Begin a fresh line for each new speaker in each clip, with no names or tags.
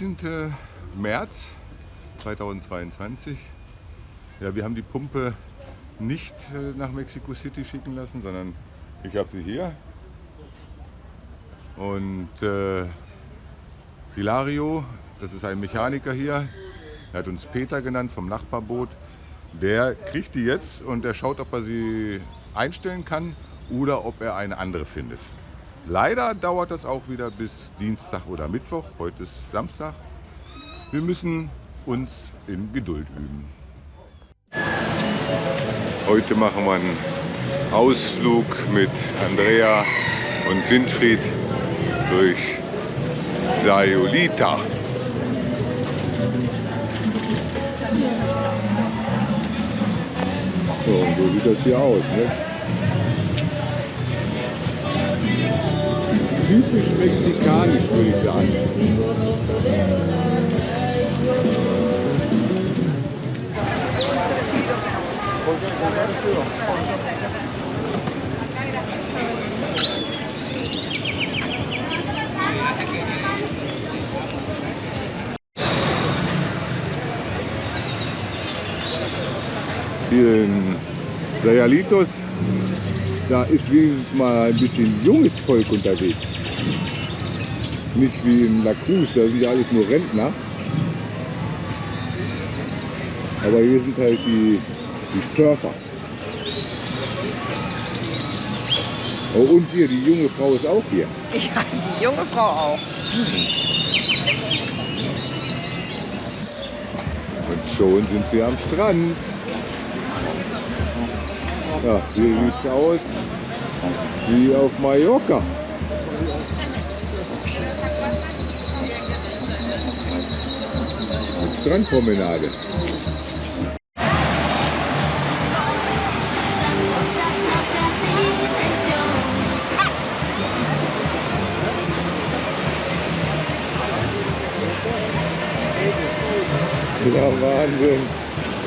19. März 2022. Ja, wir haben die Pumpe nicht äh, nach Mexico City schicken lassen, sondern ich habe sie hier. Und äh, Hilario, das ist ein Mechaniker hier, er hat uns Peter genannt vom Nachbarboot. Der kriegt die jetzt und der schaut, ob er sie einstellen kann oder ob er eine andere findet. Leider dauert das auch wieder bis Dienstag oder Mittwoch. Heute ist Samstag. Wir müssen uns in Geduld üben. Heute machen wir einen Ausflug mit Andrea und Winfried durch Sayulita. So, so sieht das hier aus. Ne? Typisch mexikanisch, würde ich sagen. Hier in Sayalitos, da ist wenigstens mal ein bisschen junges Volk unterwegs. Nicht wie in La Cruz, da sind ja alles nur Rentner. Aber hier sind halt die, die Surfer. Oh, und hier, die junge Frau ist auch hier.
Ja, die junge Frau auch.
Und schon sind wir am Strand. Ja, hier sieht es aus wie auf Mallorca. Strandpromenade. Ja, Wahnsinn.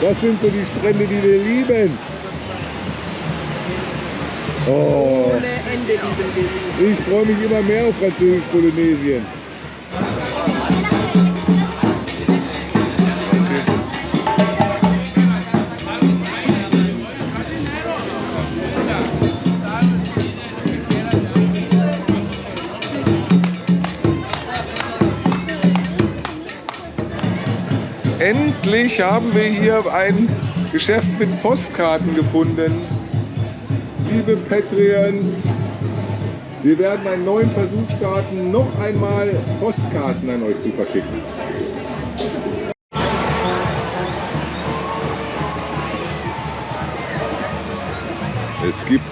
Das sind so die Strände, die wir lieben. Oh,
Ohne Ende lieben wir sie.
ich freue mich immer mehr auf Französisch-Polynesien. Endlich haben wir hier ein Geschäft mit Postkarten gefunden. Liebe Patreons, wir werden einen neuen Versuch starten, noch einmal Postkarten an euch zu verschicken. Es gibt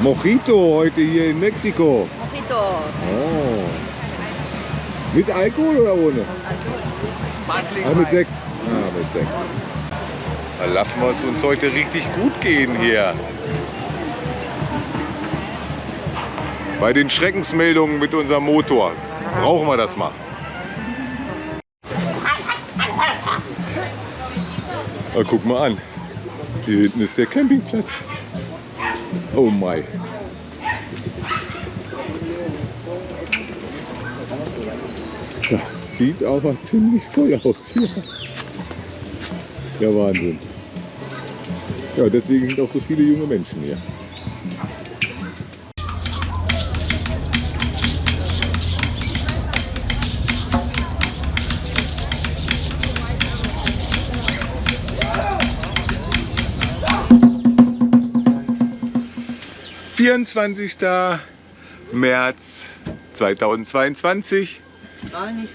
Mojito heute hier in Mexiko.
Mojito.
Oh. Mit Alkohol oder ohne? Ah, mit Sekt. Ah, mit Sekt. Lassen wir es uns heute richtig gut gehen hier. Bei den Schreckensmeldungen mit unserem Motor brauchen wir das mal. Na, guck mal an. Hier hinten ist der Campingplatz. Oh my. Das sieht aber ziemlich voll aus hier. Ja, Wahnsinn. Ja, deswegen sind auch so viele junge Menschen hier. Vierundzwanzigster März 2022.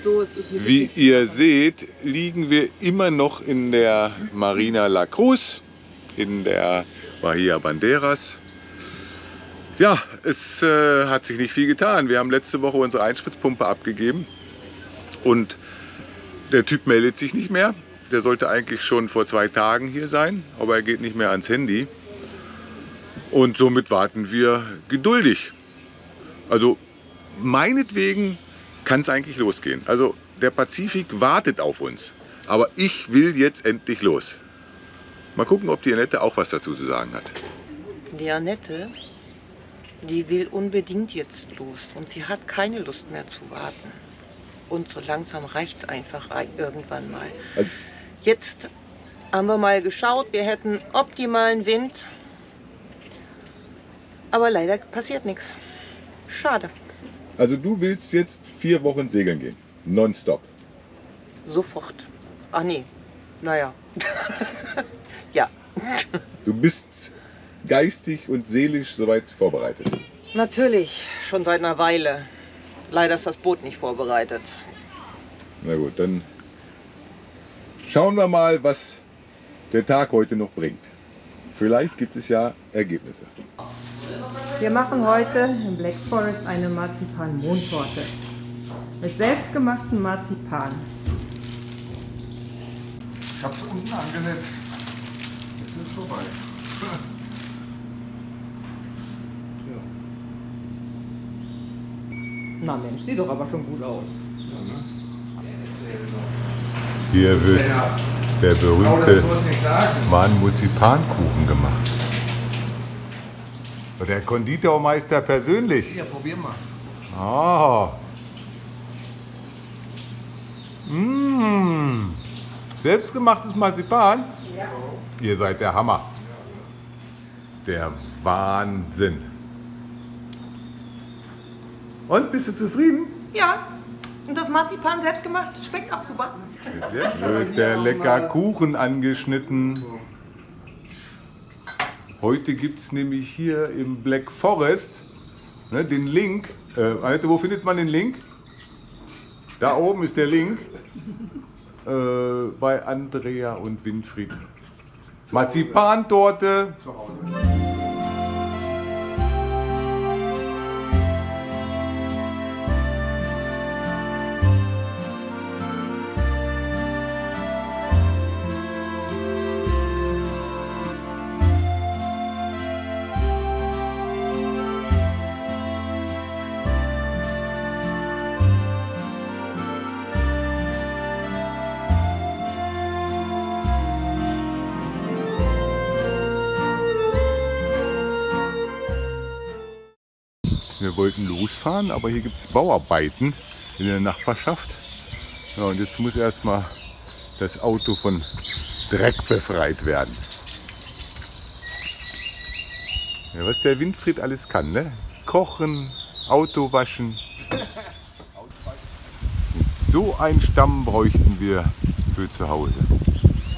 So,
Wie ihr seht, liegen wir immer noch in der Marina La Cruz, in der Bahia Banderas. Ja, es äh, hat sich nicht viel getan. Wir haben letzte Woche unsere Einspritzpumpe abgegeben und der Typ meldet sich nicht mehr. Der sollte eigentlich schon vor zwei Tagen hier sein, aber er geht nicht mehr ans Handy. Und somit warten wir geduldig. Also meinetwegen kann es eigentlich losgehen. Also der Pazifik wartet auf uns. Aber ich will jetzt endlich los. Mal gucken, ob die Annette auch was dazu zu sagen hat.
Die Annette, die will unbedingt jetzt los und sie hat keine Lust mehr zu warten. Und so langsam reicht es einfach ein- irgendwann mal.
Also-
Jetzt haben wir mal geschaut, wir hätten optimalen Wind. Aber leider passiert nichts. Schade.
Also du willst jetzt vier Wochen segeln gehen. Nonstop.
Sofort. Ach nee. Naja. ja,
Du bist geistig und seelisch soweit vorbereitet.
natürlich. Schon seit einer Weile. Leider ist das Boot nicht vorbereitet.
Na gut, dann schauen wir mal, was der Tag heute noch bringt. Vielleicht gibt es ja Ergebnisse.
Wir machen heute im Black Forest eine Marzipan-Mondtorte mit selbstgemachtem Marzipan.
Ich hab's unten angesetzt. Jetzt ist es vorbei.
Na Mensch, sieht doch aber schon gut aus.
Hier wird der berühmte. Marzipankuchen gemacht. Der Konditormeister persönlich.
Hier, probier mal.
Ah. Mmh. Selbstgemachtes Marzipan? Ja. Ihr seid der Hammer. Der Wahnsinn. Und bist du zufrieden?
Ja, und das Marzipan selbstgemacht schmeckt auch super.
Wird der lecker Kuchen angeschnitten. Heute gibt es nämlich hier im Black Forest ne, den Link. Äh, Annette, wo findet man den Link? Da oben ist der Link. Äh, bei Andrea und Winfried. Marzipantorte.
Zu Hause.
Wir wollten losfahren, aber hier gibt es Bauarbeiten in der Nachbarschaft. Ja, und jetzt muss erstmal das Auto von Dreck befreit werden. Ja, was der Winfried alles kann, ne? Kochen, Auto waschen. So einen Stamm bräuchten wir für zu Hause.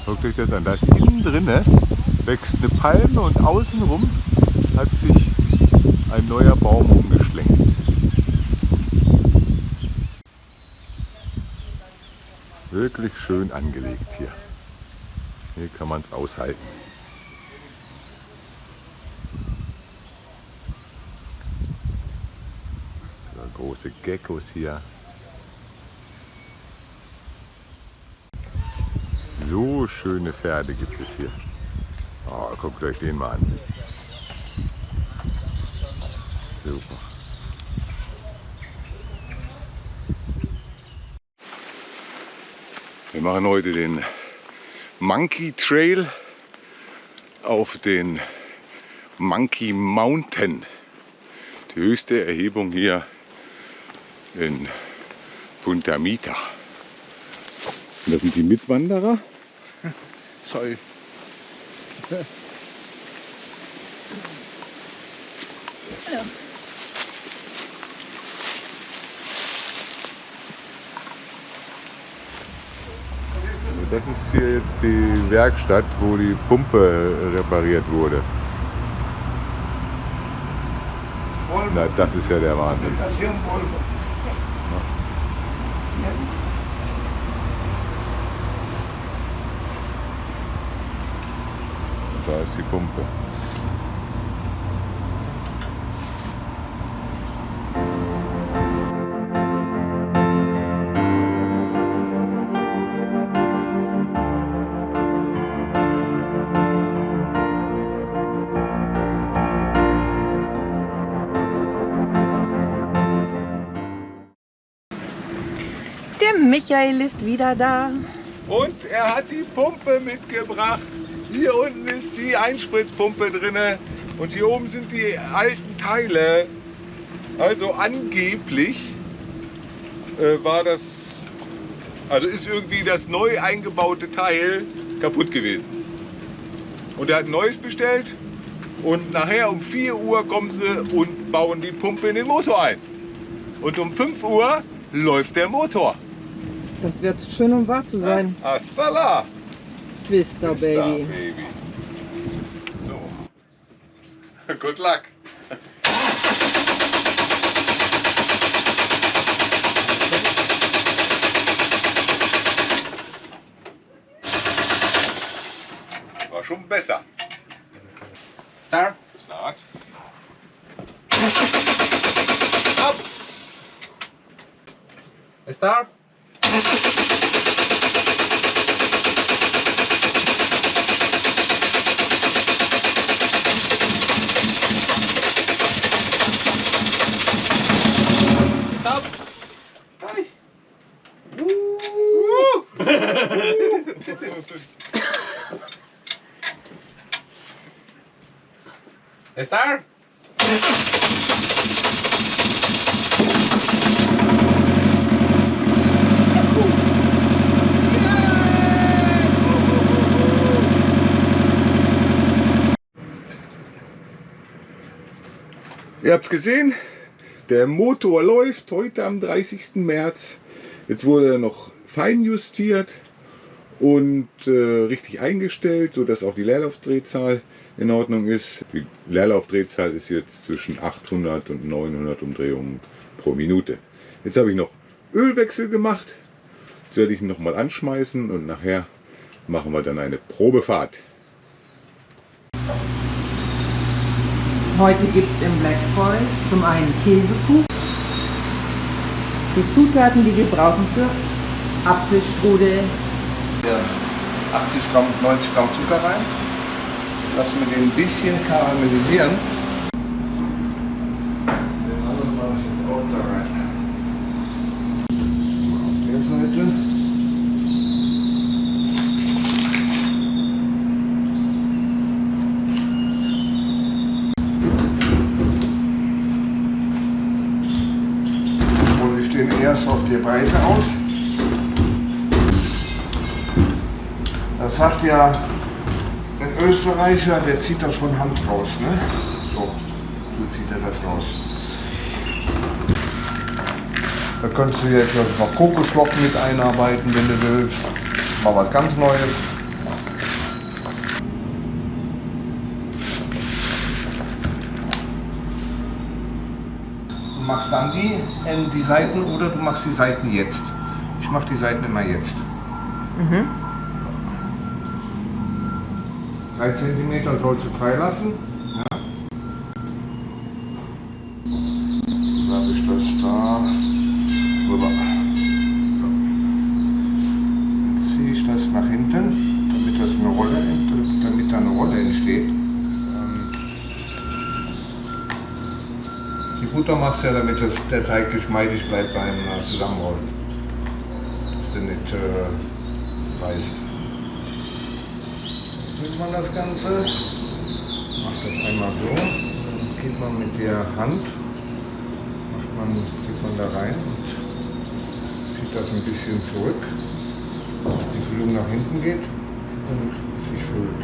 Guckt euch das an. Da ist innen drinne wächst eine Palme und außenrum hat sich ein neuer Baum umgeschlenkt. Wirklich schön angelegt hier. Hier kann man es aushalten. Große Geckos hier. So schöne Pferde gibt es hier. Oh, guckt euch den mal an. Super. Machen heute den Monkey Trail auf den Monkey Mountain. Die höchste Erhebung hier in Punta Mita. Und das sind die Mitwanderer.
Sorry.
Das ist hier jetzt die Werkstatt, wo die Pumpe repariert wurde. Na, das ist ja der Wahnsinn. Da ist die Pumpe.
Michael ist wieder da.
Und er hat die Pumpe mitgebracht. Hier unten ist die Einspritzpumpe drinne und hier oben sind die alten Teile. Also angeblich äh, war das, also ist irgendwie das neu eingebaute Teil kaputt gewesen. Und er hat ein neues bestellt und nachher um 4 Uhr kommen sie und bauen die Pumpe in den Motor ein. Und um 5 Uhr läuft der Motor.
Das wird zu schön, um wahr zu sein.
Hasta la,
Vista,
Vista,
Baby.
baby. So. Good luck. War schon besser.
Start.
Start.
Start.
Es gesehen, der Motor läuft heute am 30. März. Jetzt wurde er noch fein justiert und äh, richtig eingestellt, sodass auch die Leerlaufdrehzahl in Ordnung ist. Die Leerlaufdrehzahl ist jetzt zwischen 800 und 900 Umdrehungen pro Minute. Jetzt habe ich noch Ölwechsel gemacht. Jetzt werde ich ihn nochmal anschmeißen und nachher machen wir dann eine Probefahrt.
Heute gibt es im Black Forest zum einen Käsekuchen, die Zutaten, die wir brauchen für Apfelstrudel,
Ja, 80 Gramm, 90 Gramm Zucker rein. Lassen wir den ein bisschen karamellisieren. Den anderen mache ich jetzt auch da rein. Auf der Seite. Und wir stehen erst auf die Breite aus. Das sagt ja ein Österreicher, der zieht das von Hand raus. Ne? So, so zieht er das raus. Da könntest du jetzt noch Kokosflocken mit einarbeiten, wenn du willst. Mal was ganz Neues. Du machst dann die, ähm, die Seiten oder du machst die Seiten jetzt. Ich mache die Seiten immer jetzt. 3 cm sollst du freilassen. Ja. Dann habe ich das da rüber. Jetzt ziehe ich das nach hinten, damit, das eine Rolle, damit da eine Rolle entsteht. Die Butter machst du ja, damit das, der Teig geschmeidig bleibt beim äh, Zusammenrollen. Dass der nicht äh, reißt nimmt man das Ganze, macht das einmal so, dann geht man mit der Hand, macht man, geht man da rein und zieht das ein bisschen zurück, dass die Füllung nach hinten geht und sich füllt.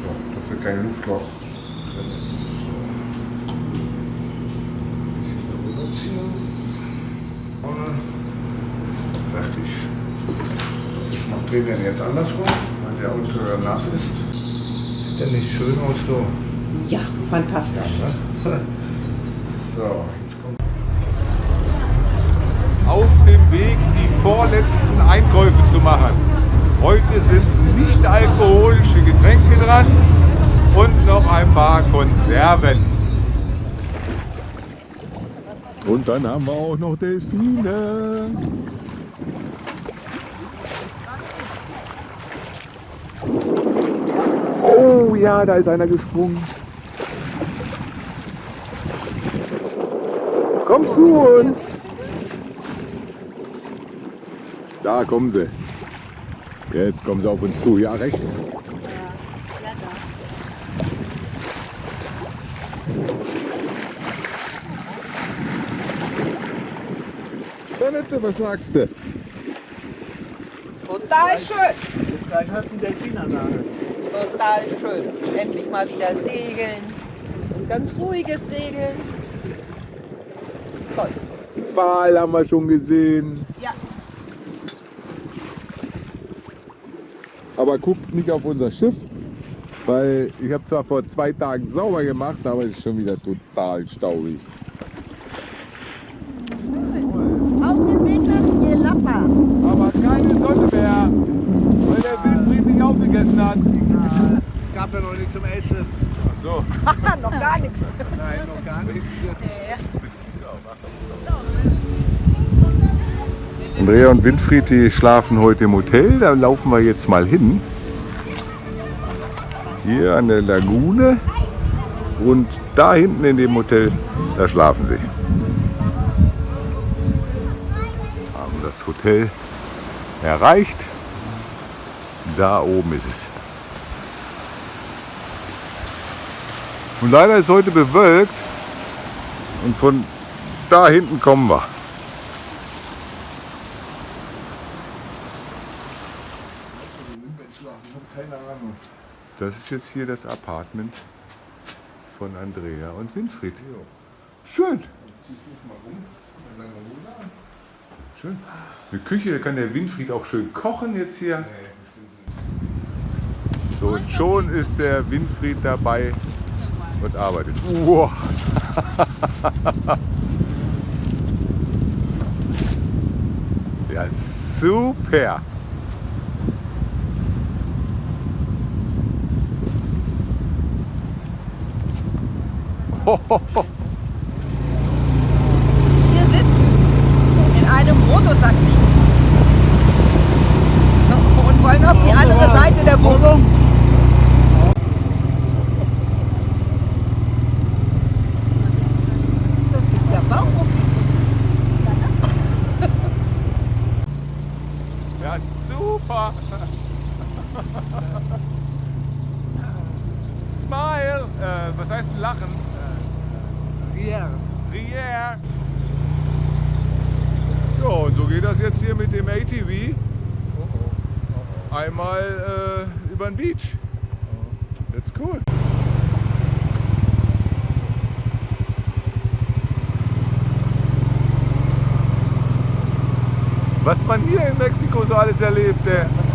So, dass kein Luftloch. Ein bisschen darüber ziehen. Fertig. Ich mache den jetzt andersrum, der untere nass ist. Sieht der nicht schön aus so?
Ja, fantastisch.
Ne? So, jetzt kommt.
auf dem Weg, die vorletzten Einkäufe zu machen. Heute sind nicht alkoholische Getränke dran und noch ein paar Konserven. Und dann haben wir auch noch Delfine. Oh ja, da ist einer gesprungen. Kommt zu uns. Da kommen sie. Jetzt kommen sie auf uns zu. Ja, rechts. Annette, was sagst du?
Total schön.
Gleich hast du einen Delfin an der Hand.
Total schön. Endlich mal wieder segeln. Ganz ruhiges Segeln. Toll.
Wal haben wir schon gesehen.
Ja.
Aber guckt nicht auf unser Schiff, weil ich habe zwar vor zwei Tagen sauber gemacht, aber es ist schon wieder total staubig.
Auf dem Weg nach Jelappa.
Aber keine Sonne mehr, weil der Wilfried nicht aufgegessen hat.
Es gab ja noch nichts zum Essen.
Ach so.
noch gar nichts.
Nein, noch gar nichts.
Andrea und Winfried, die schlafen heute im Hotel. Da laufen wir jetzt mal hin. Hier an der Lagune. Und da hinten in dem Hotel, da schlafen sie. Haben das Hotel erreicht. Da oben ist es. Und leider ist heute bewölkt. Und von da hinten kommen wir.
Ich habe keine Ahnung.
Das ist jetzt hier das Apartment von Andrea und Winfried. Schön. Schön. Eine Küche, da kann der Winfried auch schön kochen jetzt hier. So, und schon ist der Winfried dabei und arbeitet. Wow. Ja, super.
Wir sitzen in einem Mototaxi. Und wollen auf die andere Seite der Wohnung. Das gibt ja Bauchmuckis.
Ja, super. Smile. Äh, was heißt lachen? Rier. Ja, und so geht das jetzt hier mit dem ATV. Einmal äh, über den Beach. That's cool. Was man hier in Mexiko so alles erlebt, ey.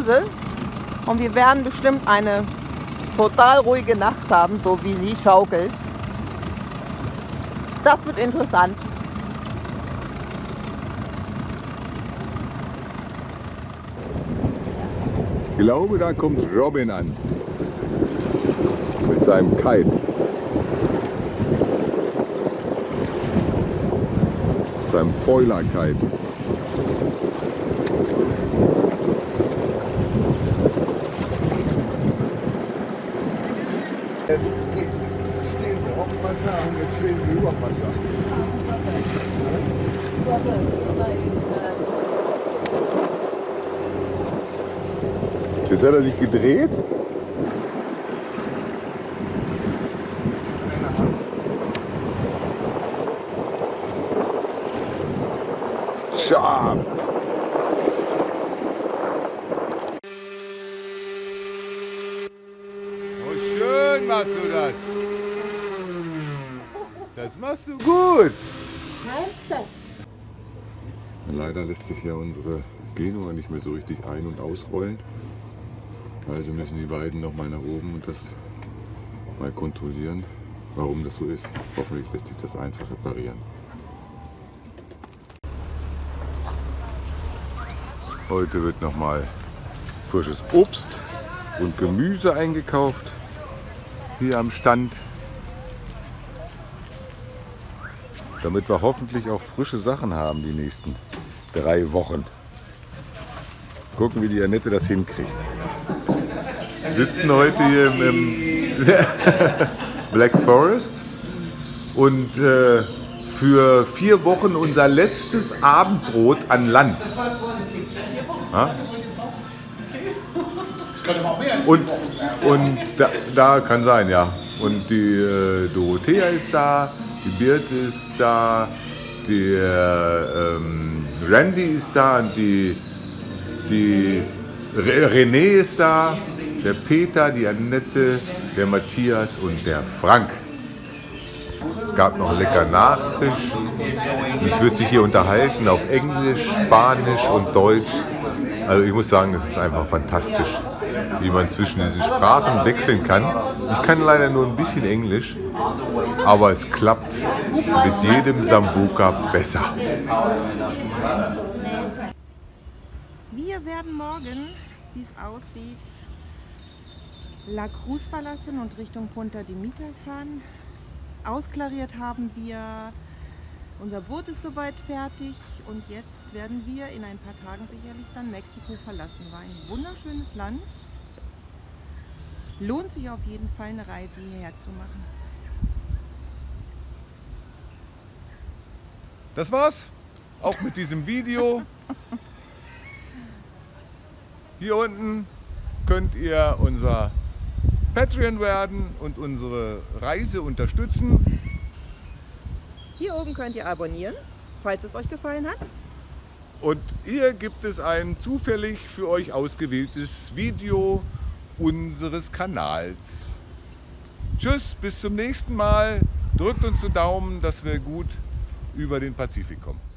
Hause und wir werden bestimmt eine total ruhige Nacht haben, so wie sie schaukelt. Das wird interessant.
Ich glaube, da kommt Robin an. Mit seinem Kite. Seinem Foiler-Kite.
Jetzt stehen sie auf dem Wasser und jetzt stehen sie über dem Wasser.
Jetzt hat er sich gedreht. Scharf. Oh, schön machst du das. Das machst du gut. Leider lässt sich ja unsere Genua nicht mehr so richtig ein- und ausrollen. Also müssen die beiden noch mal nach oben und das mal kontrollieren, warum das so ist. Hoffentlich lässt sich das einfach reparieren. Heute wird noch mal frisches Obst und Gemüse eingekauft hier am Stand. Damit wir hoffentlich auch frische Sachen haben die nächsten drei Wochen. Gucken, wie die Annette das hinkriegt. Wir sitzen heute hier im, im Black Forest und äh, für vier Wochen unser letztes Abendbrot an Land. Ja? Und, und da, da kann sein, ja. Und die äh, Dorothea ist da, die Birte ist da, der ähm, Randy ist da, die, die Re- René ist da, der Peter, die Annette, der Matthias und der Frank. Es gab noch lecker Nachtisch. Es wird sich hier unterhalten auf Englisch, Spanisch und Deutsch. Also ich muss sagen, es ist einfach fantastisch, wie man zwischen diesen Sprachen wechseln kann. Ich kann leider nur ein bisschen Englisch, aber es klappt mit jedem Sambuka besser.
Wir werden morgen, wie es aussieht, La Cruz verlassen und Richtung Punta de Mita fahren. Ausklariert haben wir, unser Boot ist soweit fertig und jetzt werden wir in ein paar Tagen sicherlich dann Mexiko verlassen. War ein wunderschönes Land. Lohnt sich auf jeden Fall eine Reise hierher zu machen.
Das war's. Auch mit diesem Video. Hier unten könnt ihr unser Patreon werden und unsere Reise unterstützen.
Hier oben könnt ihr abonnieren, falls es euch gefallen hat.
Und hier gibt es ein zufällig für euch ausgewähltes Video unseres Kanals. Tschüss, bis zum nächsten Mal. Drückt uns die Daumen, dass wir gut über den Pazifik kommen.